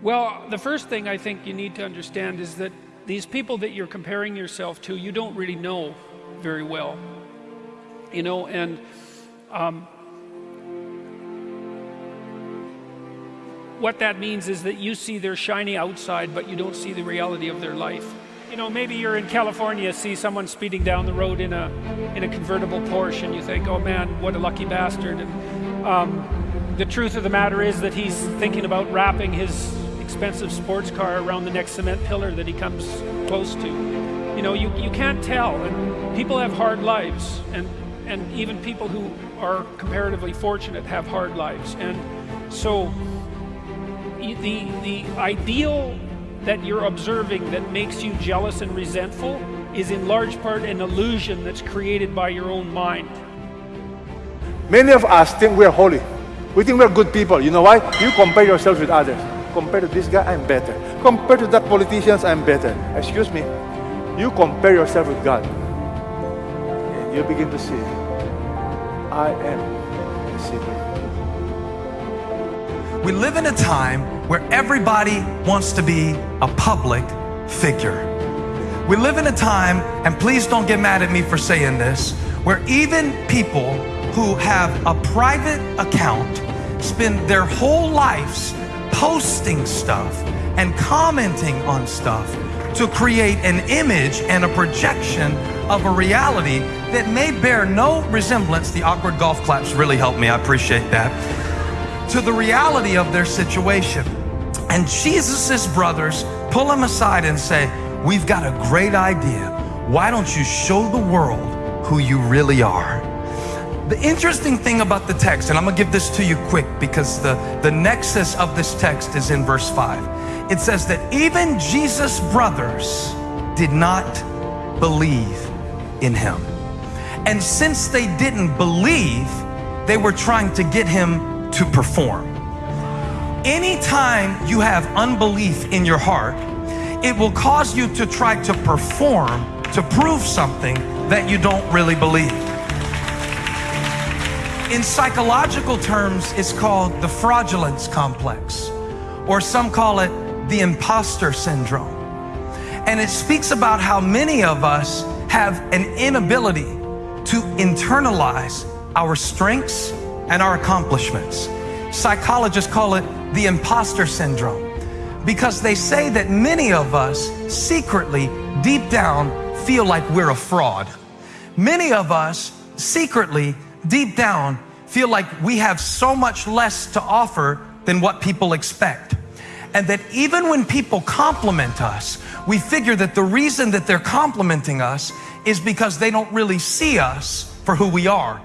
Well, the first thing I think you need to understand is that these people that you're comparing yourself to, you don't really know very well. You know, and um, what that means is that you see their shiny outside, but you don't see the reality of their life. You know, maybe you're in California, see someone speeding down the road in a in a convertible Porsche, and you think, "Oh man, what a lucky bastard!" And um, the truth of the matter is that he's thinking about wrapping his expensive sports car around the next cement pillar that he comes close to. You know, you, you can't tell, and people have hard lives, and and even people who are comparatively fortunate have hard lives, and so the the ideal that you're observing that makes you jealous and resentful is in large part an illusion that's created by your own mind. Many of us think we're holy. We think we're good people. You know why? You compare yourself with others. Compared to this guy, I'm better. Compared to that politicians, I'm better. Excuse me. You compare yourself with God. And you begin to see, I am a sinner. We live in a time where everybody wants to be a public figure. We live in a time, and please don't get mad at me for saying this, where even people who have a private account spend their whole lives posting stuff and commenting on stuff to create an image and a projection of a reality that may bear no resemblance. The awkward golf claps really helped me. I appreciate that. To the reality of their situation. And Jesus' brothers pull him aside and say, We've got a great idea. Why don't you show the world who you really are? The interesting thing about the text, and I'm gonna give this to you quick because the, the nexus of this text is in verse 5. It says that even Jesus' brothers did not believe in him. And since they didn't believe, they were trying to get him to perform. Anytime you have unbelief in your heart, it will cause you to try to perform to prove something that you don't really believe. In psychological terms, it's called the fraudulence complex, or some call it the imposter syndrome. And it speaks about how many of us have an inability to internalize our strengths and our accomplishments. Psychologists call it the imposter syndrome because they say that many of us secretly, deep down, feel like we're a fraud. Many of us secretly, deep down, feel like we have so much less to offer than what people expect. And that even when people compliment us, we figure that the reason that they're complimenting us is because they don't really see us for who we are.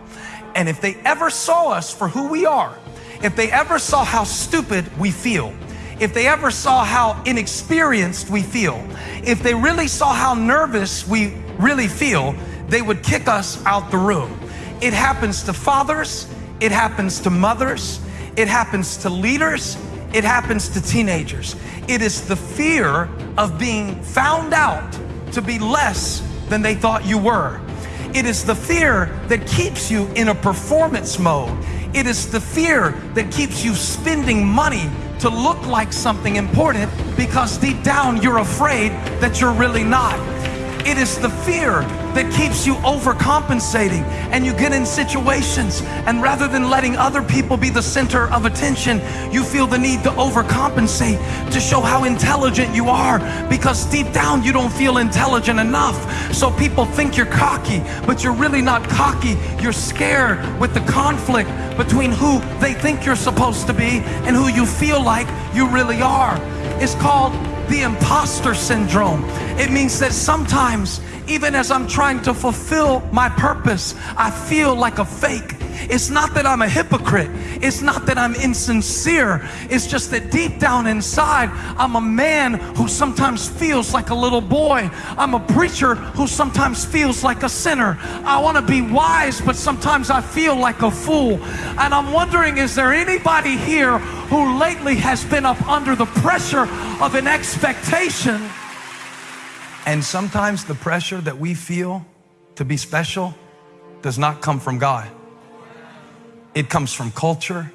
And if they ever saw us for who we are, if they ever saw how stupid we feel, if they ever saw how inexperienced we feel, if they really saw how nervous we really feel, they would kick us out the room. It happens to fathers, it happens to mothers, it happens to leaders, it happens to teenagers. It is the fear of being found out to be less than they thought you were. It is the fear that keeps you in a performance mode. It is the fear that keeps you spending money to look like something important because deep down you're afraid that you're really not. It is the fear that keeps you overcompensating and you get in situations and rather than letting other people be the center of attention, you feel the need to overcompensate to show how intelligent you are because deep down you don't feel intelligent enough. So people think you're cocky, but you're really not cocky. You're scared with the conflict between who they think you're supposed to be and who you feel like you really are. It's called the imposter syndrome. It means that sometimes, even as I'm trying to fulfill my purpose, I feel like a fake. It's not that I'm a hypocrite. It's not that I'm insincere. It's just that deep down inside, I'm a man who sometimes feels like a little boy. I'm a preacher who sometimes feels like a sinner. I want to be wise, but sometimes I feel like a fool. And I'm wondering, is there anybody here who lately has been up under the pressure of an expectation? And sometimes the pressure that we feel to be special does not come from God. It comes from culture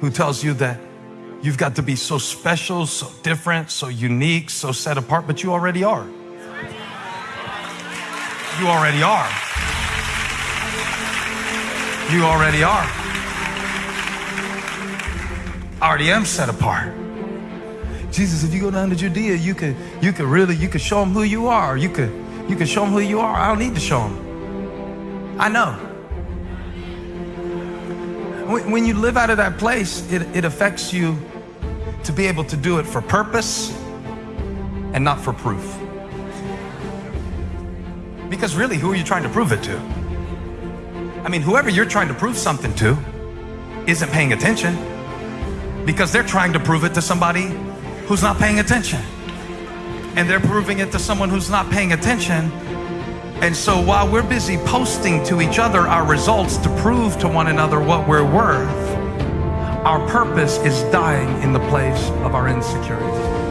who tells you that You've got to be so special, so different, so unique, so set apart, but you already are. You already are. You already are. I already am set apart. Jesus, if you go down to Judea, you could, you could really, you could show them who you are. You could, you could show them who you are. I don't need to show them. I know. When you live out of that place, it, it affects you to be able to do it for purpose and not for proof. Because really, who are you trying to prove it to? I mean, whoever you're trying to prove something to isn't paying attention because they're trying to prove it to somebody who's not paying attention. And they're proving it to someone who's not paying attention. And so while we're busy posting to each other our results to prove to one another what we're worth, our purpose is dying in the place of our insecurities.